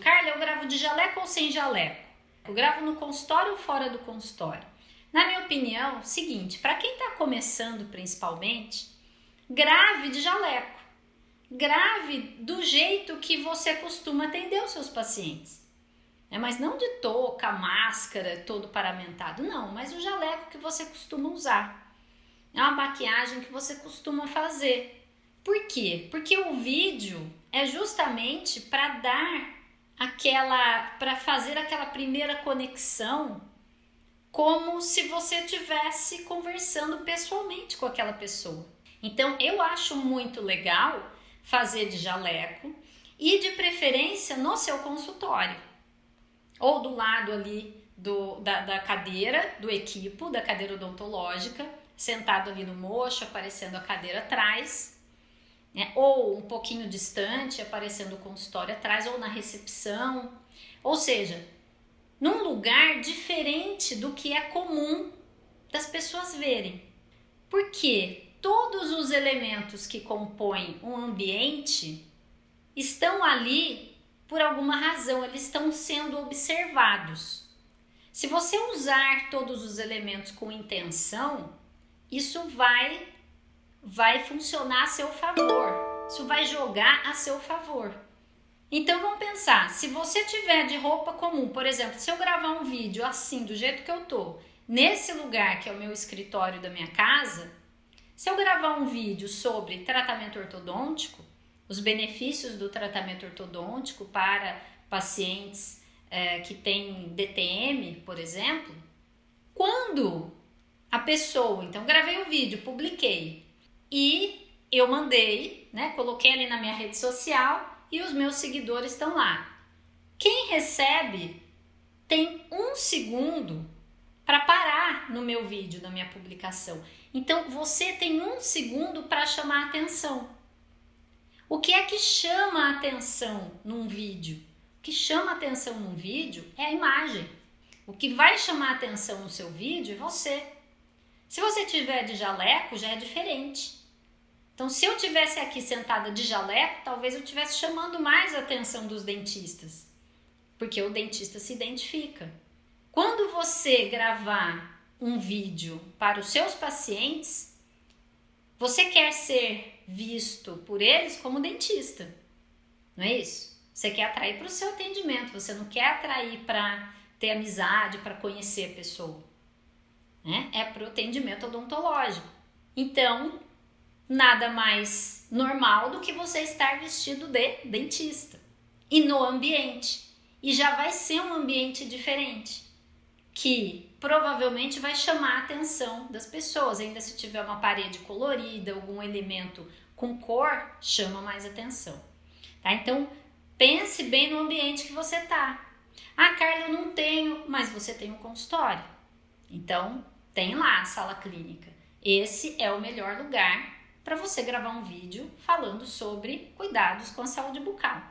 Carla, eu gravo de jaleco ou sem jaleco? Eu gravo no consultório ou fora do consultório? Na minha opinião, seguinte, para quem está começando principalmente, grave de jaleco. Grave do jeito que você costuma atender os seus pacientes. É, mas não de touca, máscara, todo paramentado, não, mas o jaleco que você costuma usar. É uma maquiagem que você costuma fazer. Por quê? Porque o vídeo é justamente para dar aquela para fazer aquela primeira conexão como se você tivesse conversando pessoalmente com aquela pessoa. Então eu acho muito legal fazer de jaleco e de preferência no seu consultório ou do lado ali do, da, da cadeira do equipo, da cadeira odontológica, sentado ali no mocho, aparecendo a cadeira atrás né? ou um pouquinho distante, aparecendo o consultório atrás, ou na recepção, ou seja, num lugar diferente do que é comum das pessoas verem. Porque todos os elementos que compõem um ambiente estão ali por alguma razão, eles estão sendo observados. Se você usar todos os elementos com intenção, isso vai vai funcionar a seu favor. Isso vai jogar a seu favor. Então vamos pensar, se você tiver de roupa comum, por exemplo, se eu gravar um vídeo assim, do jeito que eu tô, nesse lugar que é o meu escritório da minha casa, se eu gravar um vídeo sobre tratamento ortodôntico, os benefícios do tratamento ortodôntico para pacientes é, que têm DTM, por exemplo, quando a pessoa, então gravei o vídeo, publiquei, e eu mandei, né? Coloquei ali na minha rede social e os meus seguidores estão lá. Quem recebe tem um segundo para parar no meu vídeo, na minha publicação. Então você tem um segundo para chamar a atenção. O que é que chama a atenção num vídeo? O que chama atenção num vídeo é a imagem. O que vai chamar a atenção no seu vídeo é você. Se você tiver de jaleco, já é diferente. Então, se eu tivesse aqui sentada de jaleco, talvez eu estivesse chamando mais a atenção dos dentistas, porque o dentista se identifica. Quando você gravar um vídeo para os seus pacientes, você quer ser visto por eles como dentista, não é isso? Você quer atrair para o seu atendimento, você não quer atrair para ter amizade, para conhecer a pessoa né? É para o atendimento odontológico. Então, nada mais normal do que você estar vestido de dentista e no ambiente. E já vai ser um ambiente diferente, que provavelmente vai chamar a atenção das pessoas. Ainda se tiver uma parede colorida, algum elemento com cor, chama mais atenção. Tá? Então, pense bem no ambiente que você tá. Ah, Carla, eu não tenho, mas você tem um consultório. Então, tem lá a sala clínica. Esse é o melhor lugar para você gravar um vídeo falando sobre cuidados com a saúde bucal.